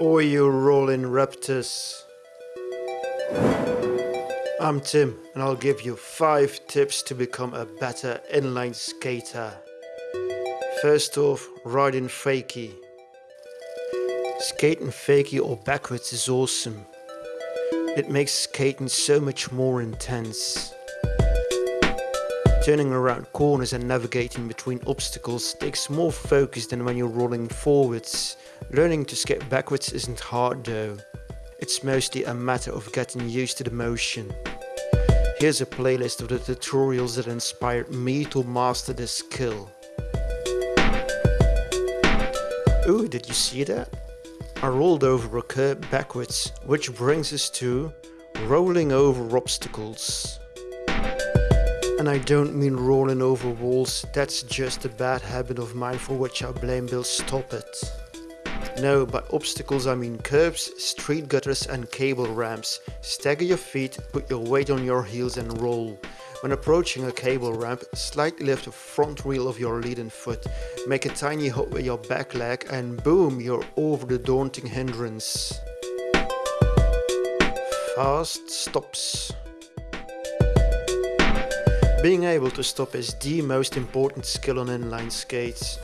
Oi you rolling raptors. I'm Tim and I'll give you 5 tips to become a better inline skater. First off, riding fakie. Skating fakie or backwards is awesome. It makes skating so much more intense. Turning around corners and navigating between obstacles takes more focus than when you're rolling forwards. Learning to skate backwards isn't hard though. It's mostly a matter of getting used to the motion. Here's a playlist of the tutorials that inspired me to master this skill. Ooh, did you see that? I rolled over a curb backwards, which brings us to rolling over obstacles. And I don't mean rolling over walls, that's just a bad habit of mine for which I blame Bill stop It. No, by obstacles I mean curbs, street gutters and cable ramps. Stagger your feet, put your weight on your heels and roll. When approaching a cable ramp, slightly lift the front wheel of your leading foot. Make a tiny hop with your back leg and boom, you're over the daunting hindrance. Fast stops. Being able to stop is the most important skill on inline skates.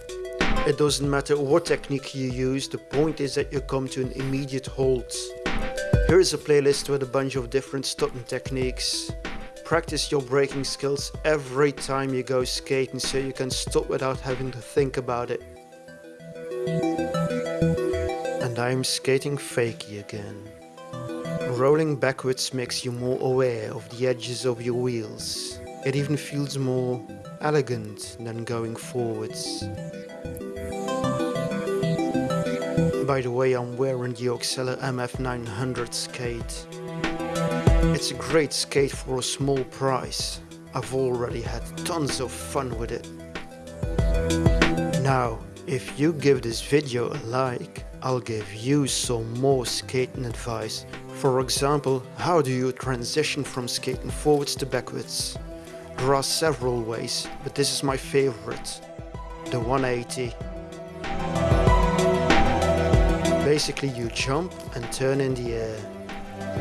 It doesn't matter what technique you use, the point is that you come to an immediate halt. Here is a playlist with a bunch of different stopping techniques. Practice your braking skills every time you go skating so you can stop without having to think about it. And I'm skating fakie again. Rolling backwards makes you more aware of the edges of your wheels. It even feels more elegant than going forwards. By the way, I'm wearing the Oxelo MF900 skate. It's a great skate for a small price. I've already had tons of fun with it. Now, if you give this video a like, I'll give you some more skating advice. For example, how do you transition from skating forwards to backwards? There are several ways, but this is my favorite. The 180. Basically you jump and turn in the air.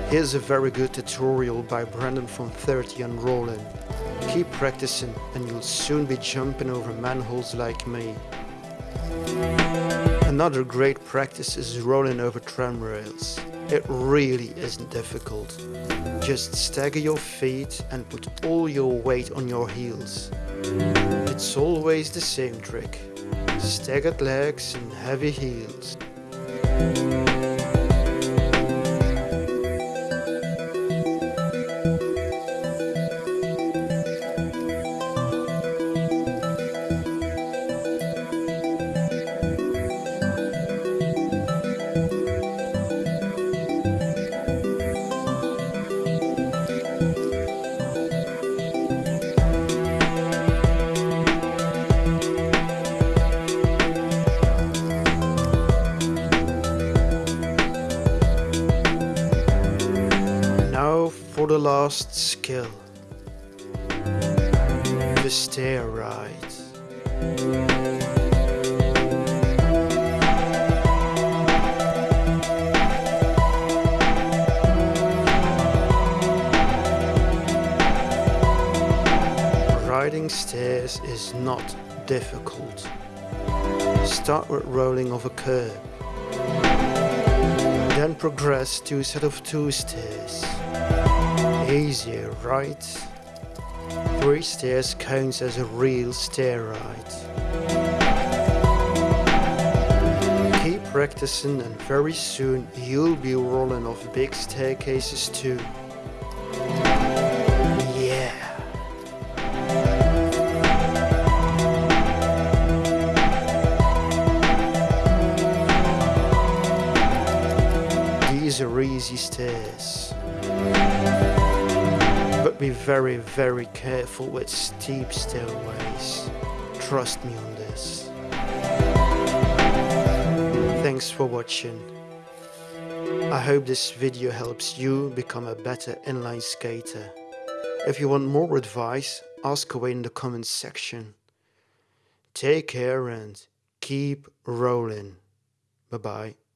Here's a very good tutorial by Brandon from 30 and Rollin. Keep practicing and you'll soon be jumping over manholes like me. Another great practice is rolling over tram rails. It really isn't difficult. Just stagger your feet and put all your weight on your heels. It's always the same trick. Staggered legs and heavy heels. For the last skill. The stair ride. Riding stairs is not difficult. Start with rolling off a curb. Progress to a set of two stairs. Easier, right? Three stairs counts as a real stair ride. Keep practicing and very soon you'll be rolling off big staircases too. Are easy stairs But be very, very careful with steep stairways. Trust me on this. Thanks for watching. I hope this video helps you become a better inline skater. If you want more advice, ask away in the comments section. Take care and keep rolling. Bye bye.